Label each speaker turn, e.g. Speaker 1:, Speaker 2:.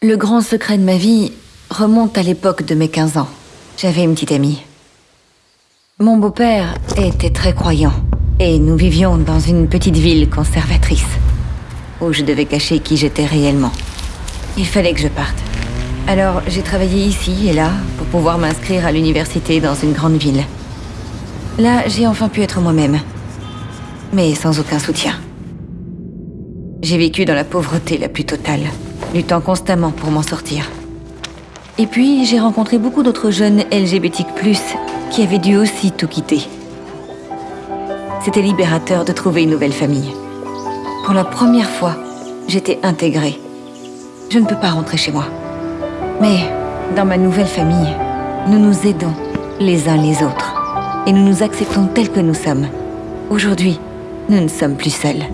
Speaker 1: Le grand secret de ma vie remonte à l'époque de mes 15 ans. J'avais une petite amie. Mon beau-père était très croyant, et nous vivions dans une petite ville conservatrice, où je devais cacher qui j'étais réellement. Il fallait que je parte. Alors j'ai travaillé ici et là pour pouvoir m'inscrire à l'université dans une grande ville. Là, j'ai enfin pu être moi-même, mais sans aucun soutien. J'ai vécu dans la pauvreté la plus totale, luttant constamment pour m'en sortir. Et puis, j'ai rencontré beaucoup d'autres jeunes LGBTQ+, qui avaient dû aussi tout quitter. C'était libérateur de trouver une nouvelle famille. Pour la première fois, j'étais intégrée. Je ne peux pas rentrer chez moi. Mais, dans ma nouvelle famille, nous nous aidons les uns les autres. Et nous nous acceptons tels que nous sommes. Aujourd'hui, nous ne sommes plus seuls.